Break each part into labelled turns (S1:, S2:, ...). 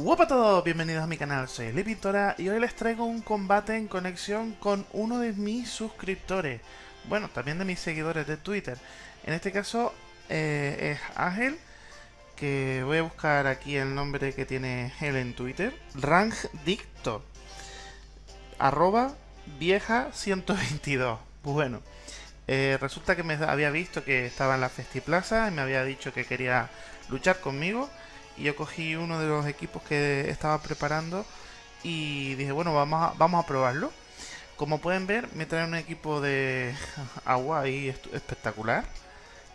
S1: Hola a todos, bienvenidos a mi canal, soy Pintora y hoy les traigo un combate en conexión con uno de mis suscriptores Bueno, también de mis seguidores de Twitter. En este caso eh, es Ángel Que voy a buscar aquí el nombre que tiene él en Twitter Rangdicto Arroba vieja 122 Bueno, eh, resulta que me había visto que estaba en la Festiplaza Y me había dicho que quería luchar conmigo y yo cogí uno de los equipos que estaba preparando y dije, bueno, vamos a, vamos a probarlo. Como pueden ver, me trae un equipo de agua ahí espectacular.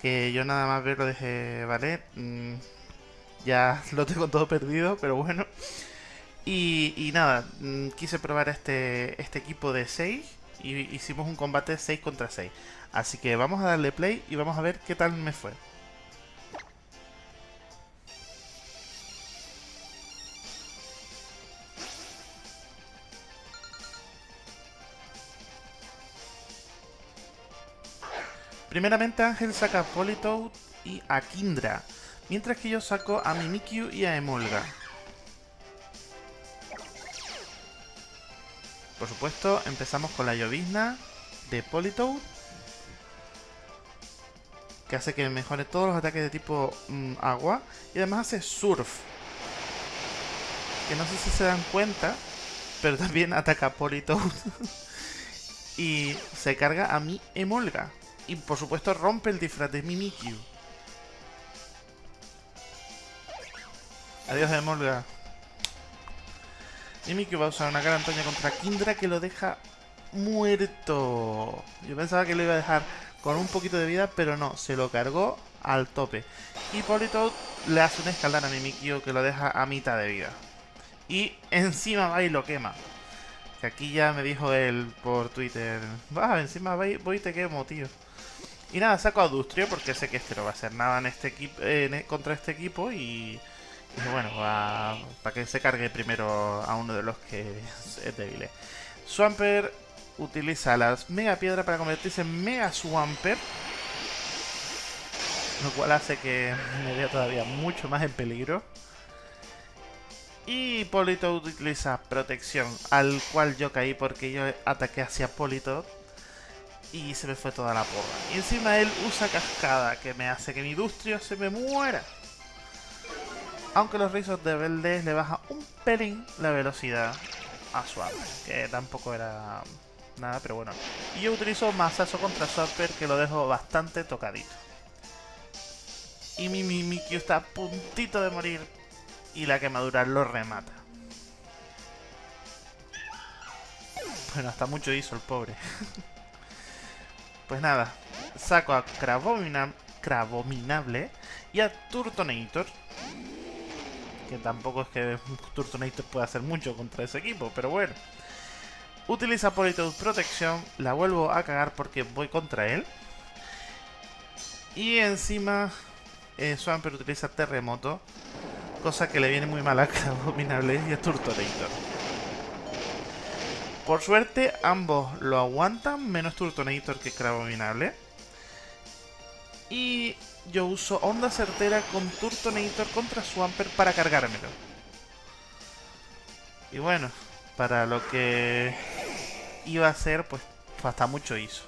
S1: Que yo nada más verlo dije, vale, mm, ya lo tengo todo perdido, pero bueno. Y, nada, mm, quise probar este, este equipo de 6 y hicimos un combate 6 contra 6. Así que vamos a darle play y vamos a ver qué tal me fue. Primeramente Ángel saca a Politoad y a Kindra, mientras que yo saco a Mimikyu y a Emolga. Por supuesto, empezamos con la llovizna de Politoad, que hace que mejore todos los ataques de tipo mm, agua, y además hace Surf, que no sé si se dan cuenta, pero también ataca a Politoad. y se carga a mi Emolga. Y por supuesto rompe el disfraz de Mimikyu. Adiós, Emolga. Mimikyu va a usar una cara Antonia contra Kindra que lo deja muerto. Yo pensaba que lo iba a dejar con un poquito de vida, pero no, se lo cargó al tope. Y Politoad le hace un escaldar a Mimikyu que lo deja a mitad de vida. Y encima va y lo quema. Que aquí ya me dijo él por Twitter. Va, encima voy y te quemo, tío. Y nada, saco a Dustrio porque sé que este no va a hacer nada en este equipo, e, contra este equipo y, bueno, para que se cargue primero a uno de los que es débil. Swampert utiliza las Mega Piedra para convertirse en Mega Swampert. Lo cual hace que me vea todavía mucho más en peligro. Y Polito utiliza protección, al cual yo caí porque yo ataqué hacia Polito y se me fue toda la porra. Y encima él usa cascada, que me hace que mi Dustrio se me muera. Aunque los rizos de Valdés le baja un pelín la velocidad a Swapper, que tampoco era nada, pero bueno. Y yo utilizo masazo contra Swapper, que lo dejo bastante tocadito. Y mi Mimikyu está a puntito de morir, y la quemadura lo remata. Bueno, hasta mucho hizo el pobre. Pues nada, saco a Cravominable y a Turtonator. Que tampoco es que Turtonator pueda hacer mucho contra ese equipo, pero bueno. Utiliza Politoed Protección, la vuelvo a cagar porque voy contra él. Y encima eh, Swampert utiliza Terremoto, cosa que le viene muy mal a Cravominable y a Turtonator. Por suerte, ambos lo aguantan, menos Turtonator que Cravominable. Y yo uso Onda Certera con Turtonator contra Swampert para cargármelo. Y bueno, para lo que iba a hacer, pues hasta mucho hizo.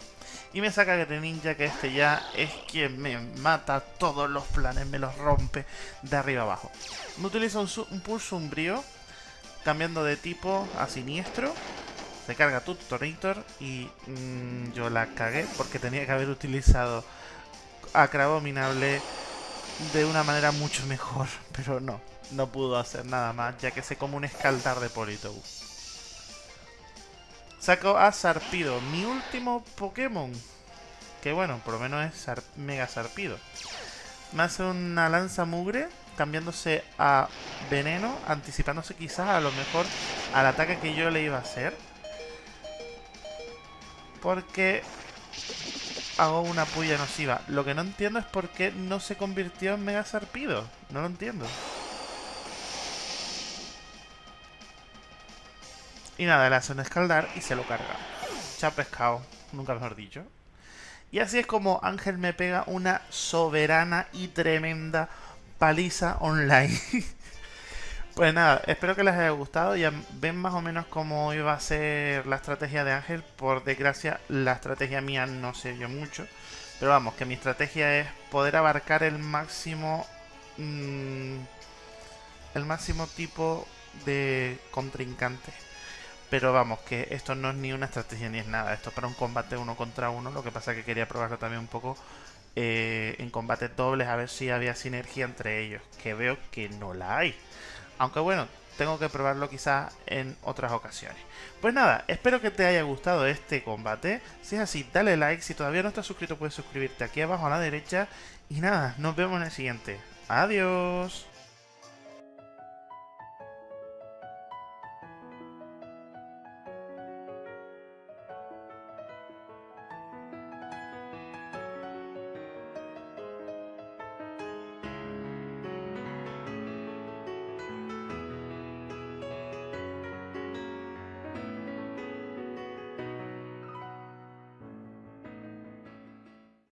S1: Y me saca Ninja, que este ya es quien me mata todos los planes, me los rompe de arriba abajo. Me utiliza un, un pulso umbrío, cambiando de tipo a siniestro. Se carga Tutorator y mm, yo la cagué porque tenía que haber utilizado Acrabominable de una manera mucho mejor, pero no, no pudo hacer nada más, ya que se como un escaldar de Politoed. Saco a Sarpido, mi último Pokémon. Que bueno, por lo menos es Mega Sarpido. Me hace una lanza mugre, cambiándose a veneno, anticipándose quizás a lo mejor al ataque que yo le iba a hacer. Porque hago una puya nociva. Lo que no entiendo es por qué no se convirtió en Mega Sarpido. No lo entiendo. Y nada, le hace escaldar y se lo carga. ha pescado, nunca mejor dicho. Y así es como Ángel me pega una soberana y tremenda paliza online. Pues nada, espero que les haya gustado. Ya ven más o menos cómo iba a ser la estrategia de Ángel. Por desgracia, la estrategia mía no se vio mucho. Pero vamos, que mi estrategia es poder abarcar el máximo... Mmm, el máximo tipo de contrincante. Pero vamos, que esto no es ni una estrategia ni es nada. Esto es para un combate uno contra uno. Lo que pasa es que quería probarlo también un poco eh, en combates dobles a ver si había sinergia entre ellos. Que veo que no la hay. Aunque bueno, tengo que probarlo quizás en otras ocasiones. Pues nada, espero que te haya gustado este combate. Si es así, dale like. Si todavía no estás suscrito, puedes suscribirte aquí abajo a la derecha. Y nada, nos vemos en el siguiente. Adiós.